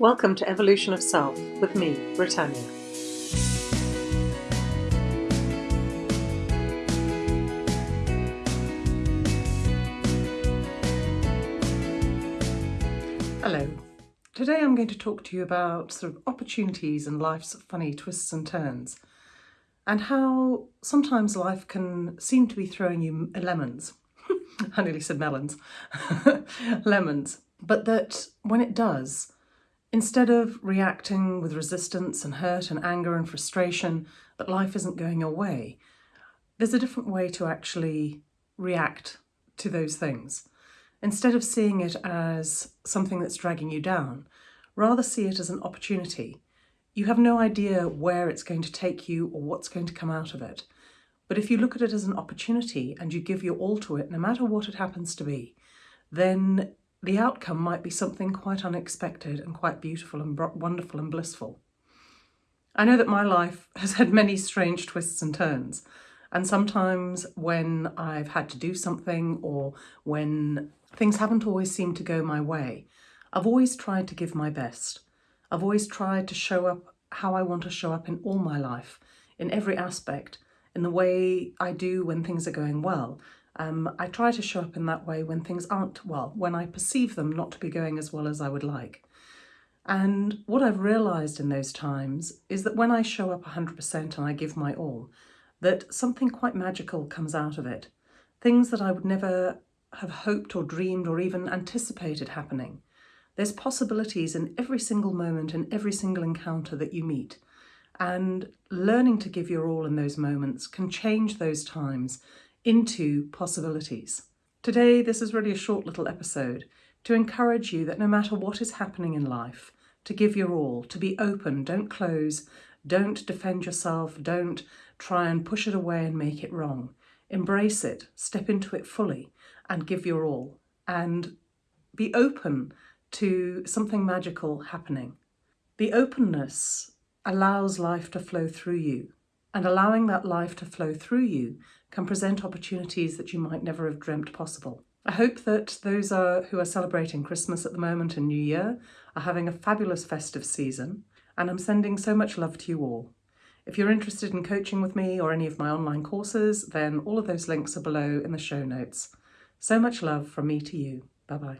Welcome to Evolution of Self with me, Britannia. Hello. Today I'm going to talk to you about sort of opportunities and life's funny twists and turns and how sometimes life can seem to be throwing you lemons. I nearly said melons. lemons. But that when it does, instead of reacting with resistance and hurt and anger and frustration that life isn't going your way, there's a different way to actually react to those things. Instead of seeing it as something that's dragging you down, rather see it as an opportunity. You have no idea where it's going to take you or what's going to come out of it. But if you look at it as an opportunity and you give your all to it, no matter what it happens to be, then the outcome might be something quite unexpected and quite beautiful and wonderful and blissful. I know that my life has had many strange twists and turns, and sometimes when I've had to do something or when things haven't always seemed to go my way, I've always tried to give my best. I've always tried to show up how I want to show up in all my life, in every aspect, in the way I do when things are going well, um, I try to show up in that way when things aren't well, when I perceive them not to be going as well as I would like. And what I've realised in those times is that when I show up 100% and I give my all, that something quite magical comes out of it. Things that I would never have hoped or dreamed or even anticipated happening. There's possibilities in every single moment and every single encounter that you meet. And learning to give your all in those moments can change those times into possibilities. Today, this is really a short little episode to encourage you that no matter what is happening in life, to give your all, to be open, don't close, don't defend yourself, don't try and push it away and make it wrong. Embrace it, step into it fully and give your all and be open to something magical happening. The openness allows life to flow through you and allowing that life to flow through you can present opportunities that you might never have dreamt possible. I hope that those are, who are celebrating Christmas at the moment and New Year are having a fabulous festive season and I'm sending so much love to you all. If you're interested in coaching with me or any of my online courses, then all of those links are below in the show notes. So much love from me to you. Bye-bye.